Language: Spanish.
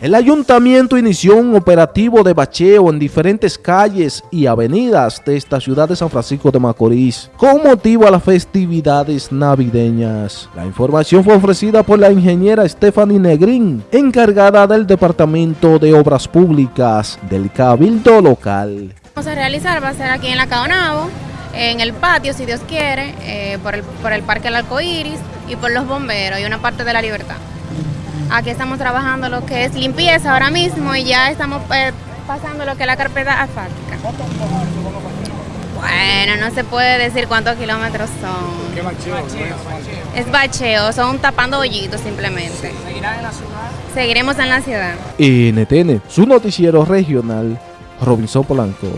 El ayuntamiento inició un operativo de bacheo en diferentes calles y avenidas de esta ciudad de San Francisco de Macorís con motivo a las festividades navideñas. La información fue ofrecida por la ingeniera Stephanie Negrín, encargada del Departamento de Obras Públicas del Cabildo Local. Vamos a realizar, va a ser aquí en la Caonabo, en el patio, si Dios quiere, eh, por, el, por el Parque El Arcoíris y por los bomberos y una parte de la libertad. Aquí estamos trabajando lo que es limpieza ahora mismo y ya estamos eh, pasando lo que es la carpeta asfáltica. Bueno, no se puede decir cuántos kilómetros son. ¿Qué bacheo? Es bacheo, son tapando hoyitos simplemente. ¿Seguirá en la ciudad? Seguiremos en la ciudad. NTN, su noticiero regional, Robinson Polanco.